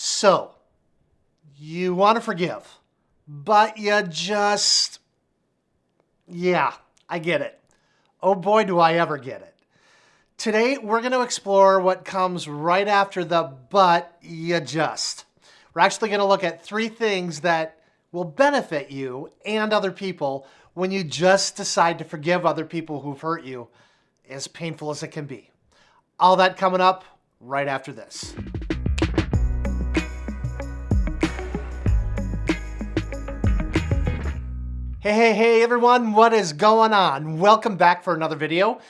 So, you want to forgive, but you just, yeah, I get it. Oh boy, do I ever get it. Today, we're going to explore what comes right after the but you just. We're actually going to look at three things that will benefit you and other people when you just decide to forgive other people who've hurt you, as painful as it can be. All that coming up right after this. Hey, hey, hey everyone, what is going on? Welcome back for another video.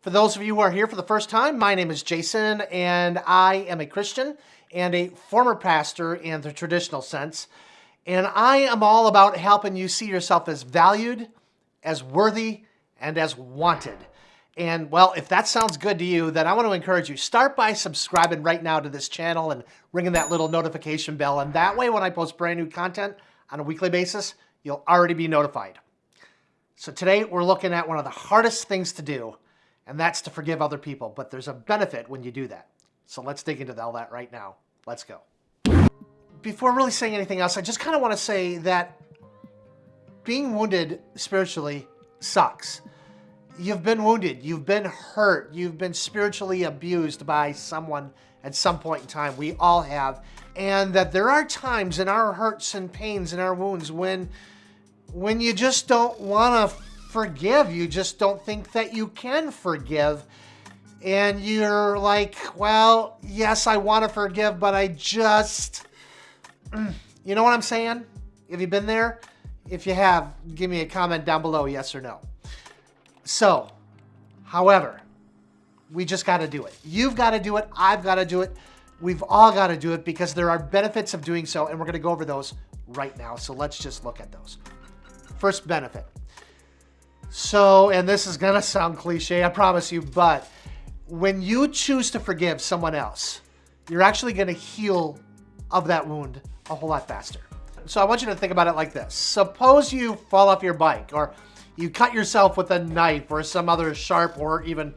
For those of you who are here for the first time, my name is Jason and I am a Christian and a former pastor in the traditional sense. And I am all about helping you see yourself as valued, as worthy, and as wanted. And well, if that sounds good to you, then I want to encourage you, start by subscribing right now to this channel and ringing that little notification bell. And that way, when I post brand new content on a weekly basis, you'll already be notified. So today we're looking at one of the hardest things to do, and that's to forgive other people. But there's a benefit when you do that. So let's dig into all that right now. Let's go. Before really saying anything else, I just kind of want to say that being wounded spiritually sucks. You've been wounded, you've been hurt, you've been spiritually abused by someone at some point in time. We all have. And that there are times in our hurts and pains and our wounds when when you just don't want to forgive, you just don't think that you can forgive. And you're like, well, yes, I want to forgive, but I just, you know what I'm saying? Have you been there? If you have, give me a comment down below, yes or no. So, however, we just got to do it. You've got to do it. I've got to do it. We've all got to do it because there are benefits of doing so, and we're going to go over those right now. So let's just look at those. First benefit. So, and this is going to sound cliche, I promise you, but when you choose to forgive someone else, you're actually going to heal of that wound a whole lot faster. So I want you to think about it like this. Suppose you fall off your bike or you cut yourself with a knife or some other sharp or even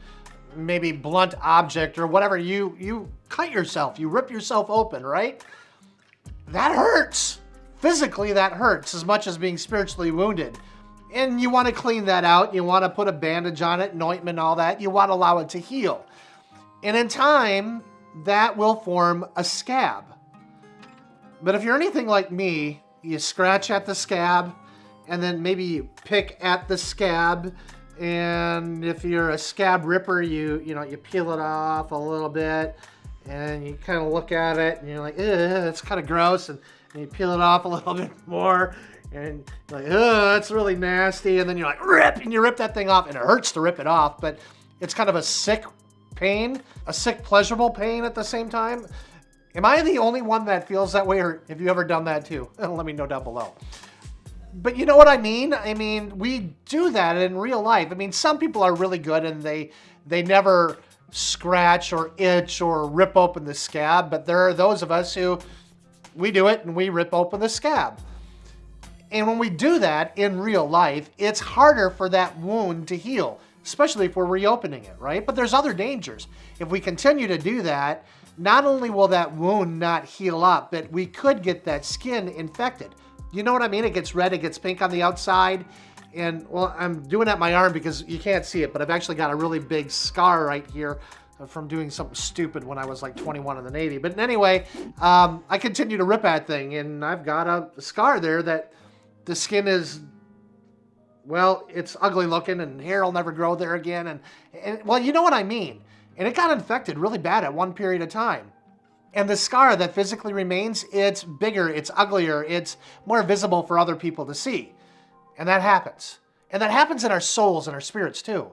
maybe blunt object or whatever. You, you cut yourself, you rip yourself open, right? That hurts physically that hurts as much as being spiritually wounded. And you want to clean that out. You want to put a bandage on it, an ointment, all that. You want to allow it to heal. And in time, that will form a scab. But if you're anything like me, you scratch at the scab, and then maybe pick at the scab, and if you're a scab ripper, you you know you peel it off a little bit, and you kind of look at it, and you're like, it's kind of gross, and and you peel it off a little bit more and like, oh, that's really nasty. And then you're like, rip, and you rip that thing off, and it hurts to rip it off, but it's kind of a sick pain, a sick, pleasurable pain at the same time. Am I the only one that feels that way, or have you ever done that too? Let me know down below. But you know what I mean? I mean, we do that in real life. I mean, some people are really good and they they never scratch or itch or rip open the scab, but there are those of us who we do it and we rip open the scab. And when we do that in real life, it's harder for that wound to heal, especially if we're reopening it, right? But there's other dangers. If we continue to do that, not only will that wound not heal up, but we could get that skin infected. You know what I mean? It gets red, it gets pink on the outside. And well, I'm doing that my arm because you can't see it, but I've actually got a really big scar right here from doing something stupid when I was like 21 in the Navy. But anyway, um, I continue to rip that thing, and I've got a scar there that the skin is, well, it's ugly looking, and hair will never grow there again. And, and well, you know what I mean. And it got infected really bad at one period of time. And the scar that physically remains, it's bigger, it's uglier, it's more visible for other people to see. And that happens. And that happens in our souls and our spirits too.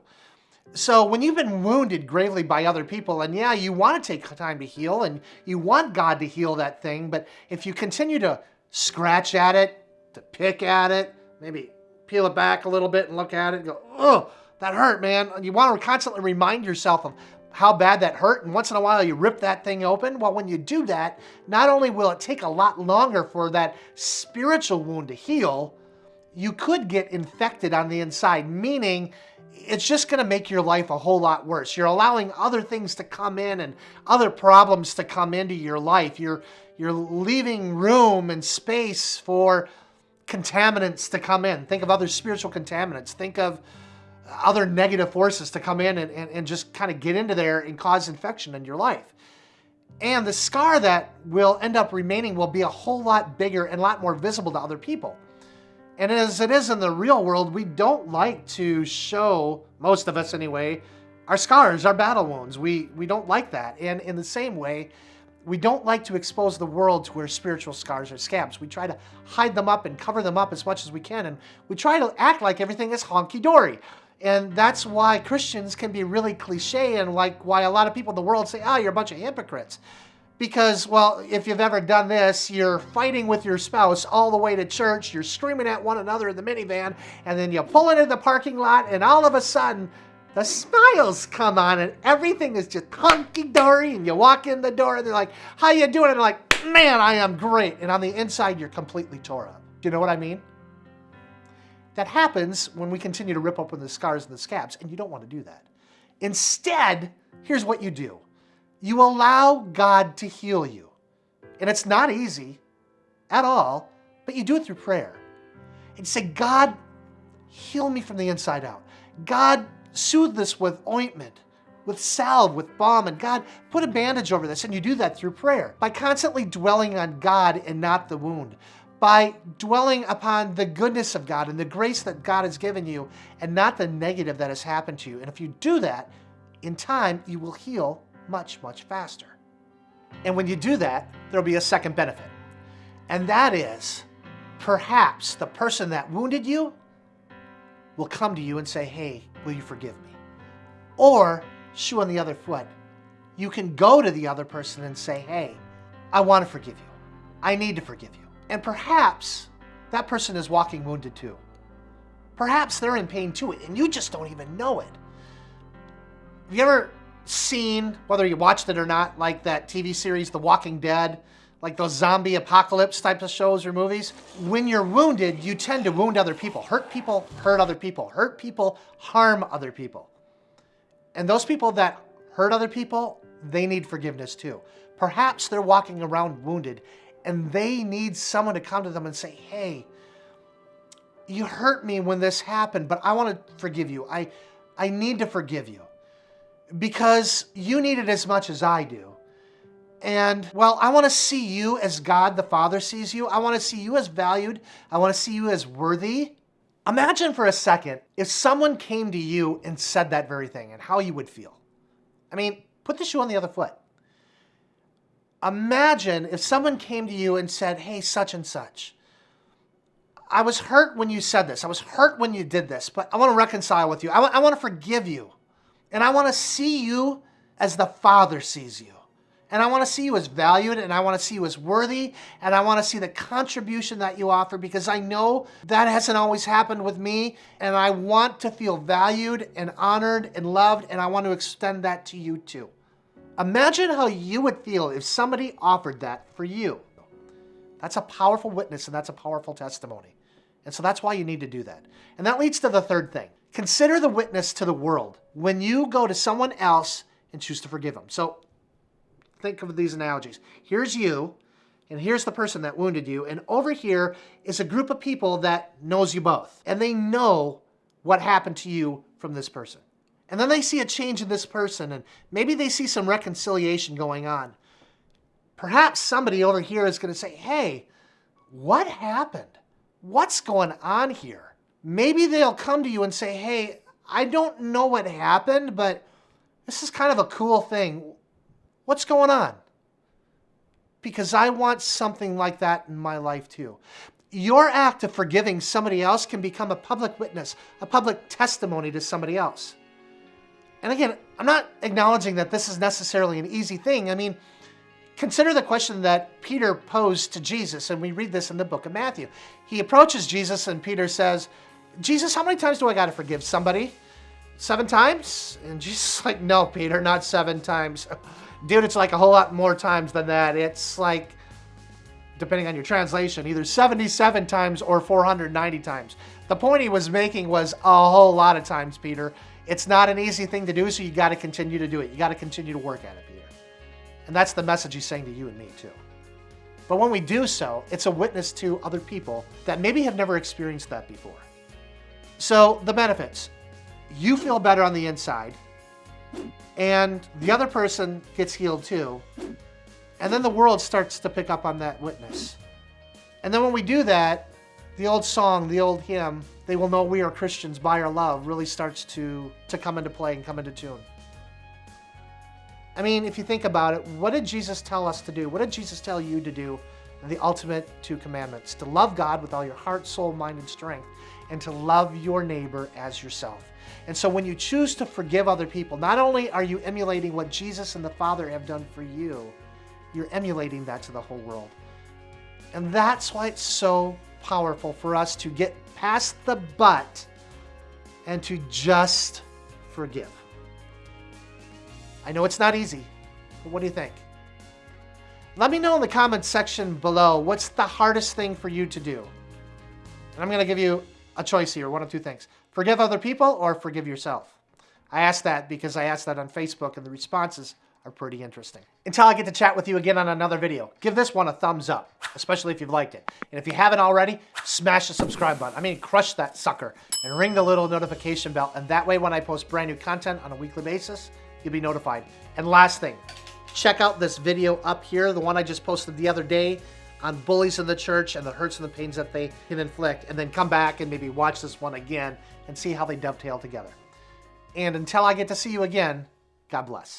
So when you've been wounded gravely by other people, and yeah, you want to take time to heal and you want God to heal that thing, but if you continue to scratch at it, to pick at it, maybe peel it back a little bit and look at it and go, oh, that hurt, man. You want to constantly remind yourself of how bad that hurt, and once in a while you rip that thing open. Well, when you do that, not only will it take a lot longer for that spiritual wound to heal, you could get infected on the inside, meaning it's just going to make your life a whole lot worse. You're allowing other things to come in and other problems to come into your life. You're you're leaving room and space for contaminants to come in. Think of other spiritual contaminants. Think of other negative forces to come in and, and, and just kind of get into there and cause infection in your life. And the scar that will end up remaining will be a whole lot bigger and a lot more visible to other people. And as it is in the real world, we don't like to show, most of us anyway, our scars, our battle wounds. We, we don't like that. And in the same way, we don't like to expose the world to our spiritual scars or scabs. We try to hide them up and cover them up as much as we can. And we try to act like everything is honky-dory. And that's why Christians can be really cliche and like why a lot of people in the world say, oh, you're a bunch of hypocrites. Because, well, if you've ever done this, you're fighting with your spouse all the way to church, you're screaming at one another in the minivan, and then you pull into the parking lot, and all of a sudden, the smiles come on, and everything is just hunky-dory, and you walk in the door, and they're like, how you doing? And they're like, man, I am great. And on the inside, you're completely tore up. Do you know what I mean? That happens when we continue to rip open the scars and the scabs, and you don't want to do that. Instead, here's what you do. You allow God to heal you. And it's not easy at all, but you do it through prayer. And say, God, heal me from the inside out. God, soothe this with ointment, with salve, with balm, and God, put a bandage over this. And you do that through prayer by constantly dwelling on God and not the wound by dwelling upon the goodness of God and the grace that God has given you and not the negative that has happened to you. And if you do that, in time, you will heal much, much faster. And when you do that, there'll be a second benefit. And that is, perhaps the person that wounded you will come to you and say, hey, will you forgive me? Or, shoe on the other foot, you can go to the other person and say, hey, I want to forgive you. I need to forgive you. And perhaps that person is walking wounded too. Perhaps they're in pain too, and you just don't even know it. Have you ever seen, whether you watched it or not, like that TV series, The Walking Dead, like those zombie apocalypse types of shows or movies? When you're wounded, you tend to wound other people. Hurt people, hurt other people. Hurt people, harm other people. And those people that hurt other people, they need forgiveness too. Perhaps they're walking around wounded and they need someone to come to them and say, hey, you hurt me when this happened, but I want to forgive you. I, I need to forgive you because you need it as much as I do. And well, I want to see you as God the Father sees you. I want to see you as valued. I want to see you as worthy. Imagine for a second if someone came to you and said that very thing and how you would feel. I mean, put the shoe on the other foot. Imagine if someone came to you and said, hey, such and such, I was hurt when you said this. I was hurt when you did this, but I want to reconcile with you. I, I want to forgive you. And I want to see you as the Father sees you. And I want to see you as valued and I want to see you as worthy and I want to see the contribution that you offer because I know that hasn't always happened with me and I want to feel valued and honored and loved and I want to extend that to you too. Imagine how you would feel if somebody offered that for you. That's a powerful witness and that's a powerful testimony. And so that's why you need to do that. And that leads to the third thing. Consider the witness to the world when you go to someone else and choose to forgive them. So think of these analogies. Here's you, and here's the person that wounded you, and over here is a group of people that knows you both, and they know what happened to you from this person. And then they see a change in this person and maybe they see some reconciliation going on. Perhaps somebody over here is going to say, hey, what happened? What's going on here? Maybe they'll come to you and say, hey, I don't know what happened, but this is kind of a cool thing. What's going on? Because I want something like that in my life too. Your act of forgiving somebody else can become a public witness, a public testimony to somebody else. And again, I'm not acknowledging that this is necessarily an easy thing. I mean, consider the question that Peter posed to Jesus, and we read this in the book of Matthew. He approaches Jesus, and Peter says, Jesus, how many times do I got to forgive somebody? Seven times? And Jesus is like, no, Peter, not seven times. Dude, it's like a whole lot more times than that. It's like depending on your translation, either 77 times or 490 times. The point he was making was a whole lot of times, Peter. It's not an easy thing to do, so you got to continue to do it. You got to continue to work at it, Peter. And that's the message he's saying to you and me, too. But when we do so, it's a witness to other people that maybe have never experienced that before. So, the benefits you feel better on the inside, and the other person gets healed too. And then the world starts to pick up on that witness. And then when we do that, the old song, the old hymn, they will know we are Christians by our love, really starts to, to come into play and come into tune. I mean, if you think about it, what did Jesus tell us to do? What did Jesus tell you to do? The ultimate two commandments to love God with all your heart, soul, mind, and strength, and to love your neighbor as yourself. And so when you choose to forgive other people, not only are you emulating what Jesus and the Father have done for you, you're emulating that to the whole world. And that's why it's so powerful for us to get past the but and to just forgive. I know it's not easy, but what do you think? Let me know in the comments section below what's the hardest thing for you to do. And I'm going to give you a choice here, one of two things. Forgive other people or forgive yourself. I asked that because I asked that on Facebook and the responses are pretty interesting. Until I get to chat with you again on another video, give this one a thumbs up, especially if you've liked it. And if you haven't already, smash the subscribe button. I mean, crush that sucker and ring the little notification bell. And that way, when I post brand new content on a weekly basis, you'll be notified. And last thing, check out this video up here, the one I just posted the other day on bullies in the church and the hurts and the pains that they can inflict, and then come back and maybe watch this one again and see how they dovetail together. And until I get to see you again, God bless.